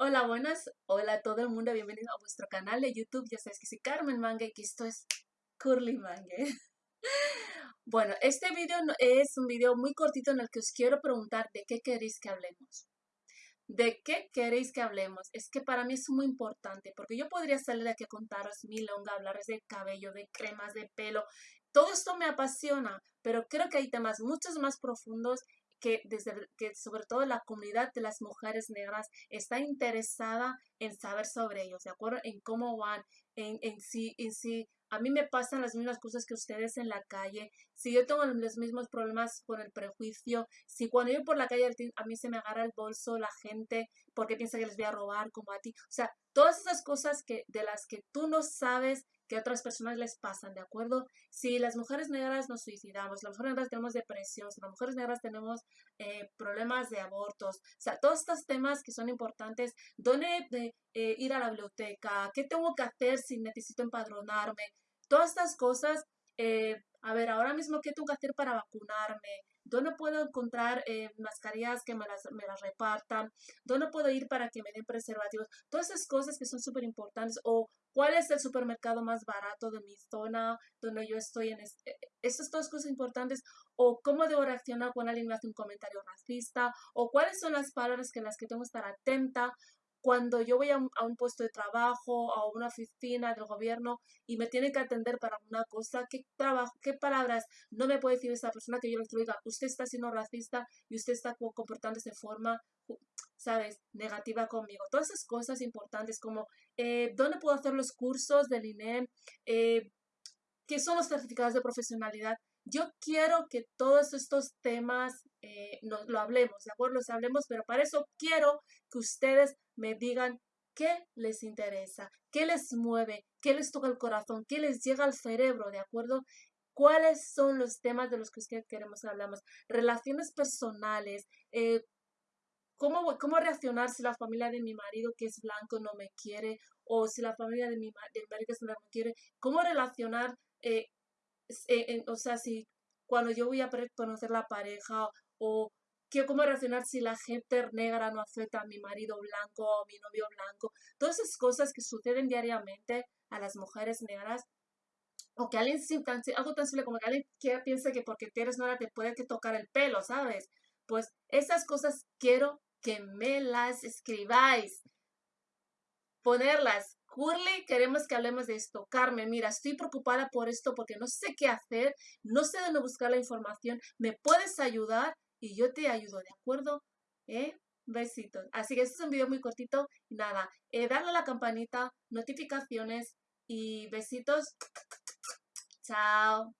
Hola, buenas. Hola a todo el mundo. Bienvenido a vuestro canal de YouTube. Ya sabes que soy Carmen Mangue y que esto es Curly Mangue. Bueno, este video es un video muy cortito en el que os quiero preguntar de qué queréis que hablemos. ¿De qué queréis que hablemos? Es que para mí es muy importante porque yo podría salir aquí a contaros mi longa, hablaros de cabello, de cremas, de pelo. Todo esto me apasiona, pero creo que hay temas muchos más profundos que, desde, que sobre todo la comunidad de las mujeres negras está interesada en saber sobre ellos, ¿de acuerdo? En cómo van, en, en sí, en sí. A mí me pasan las mismas cosas que ustedes en la calle. Si yo tengo los mismos problemas con el prejuicio, si cuando yo por la calle a mí se me agarra el bolso la gente porque piensa que les voy a robar como a ti. O sea, todas esas cosas que, de las que tú no sabes que a otras personas les pasan, ¿de acuerdo? Si las mujeres negras nos suicidamos, las mujeres negras tenemos depresión, las mujeres negras tenemos eh, problemas de abortos, o sea, todos estos temas que son importantes, ¿dónde de, eh, ir a la biblioteca? ¿Qué tengo que hacer si necesito empadronarme? Todas estas cosas, eh, a ver, ahora mismo, ¿qué tengo que hacer para vacunarme? ¿Dónde puedo encontrar mascarillas que me las, me las repartan? ¿Dónde puedo ir para que me den preservativos? Todas esas cosas que son súper importantes. O cuál es el supermercado más barato de mi zona, donde yo estoy en... Este, estas dos cosas importantes, o cómo debo reaccionar cuando alguien me hace un comentario racista, o cuáles son las palabras que las que tengo que estar atenta, cuando yo voy a un, puesto de trabajo, a una oficina del gobierno y me tienen que atender para una cosa, ¿qué, palabras no me puede decir esa persona que yo le diga, usted está siendo racista y usted está comportándose de forma ¿sabes? Negativa conmigo. Todas esas cosas importantes como eh, dónde puedo hacer los cursos del INEM, eh, qué son los certificados de profesionalidad. Yo quiero que todos estos temas eh, nos, lo hablemos, ¿de acuerdo? Los hablemos, pero para eso quiero que ustedes me digan qué les interesa, qué les mueve, qué les toca el corazón, qué les llega al cerebro, ¿de acuerdo? ¿Cuáles son los temas de los que ustedes queremos hablar? Relaciones personales, eh, ¿Cómo, ¿Cómo reaccionar si la familia de mi marido que es blanco no me quiere? O si la familia de mi, de marido que es blanco me quiere. ¿Cómo relacionar? Eh, eh, o sea, si cuando yo voy a conocer la pareja o ¿qué, cómo reaccionar si la gente negra no acepta a mi marido blanco o a mi novio blanco. Todas esas cosas que suceden diariamente a las mujeres negras o que alguien, algo tan simple como que alguien que piense que porque eres negra te puede tocar el pelo, ¿sabes? Pues esas cosas quiero que me las escribáis. Ponerlas. Curly, queremos que hablemos de esto. Carmen, mira, estoy preocupada por esto porque no sé qué hacer, no sé dónde buscar la información. ¿Me puedes ayudar? Y yo te ayudo, ¿de acuerdo? ¿Eh? Besitos. Así que este es un video muy cortito. Nada, eh, darle a la campanita, notificaciones y besitos. Chao.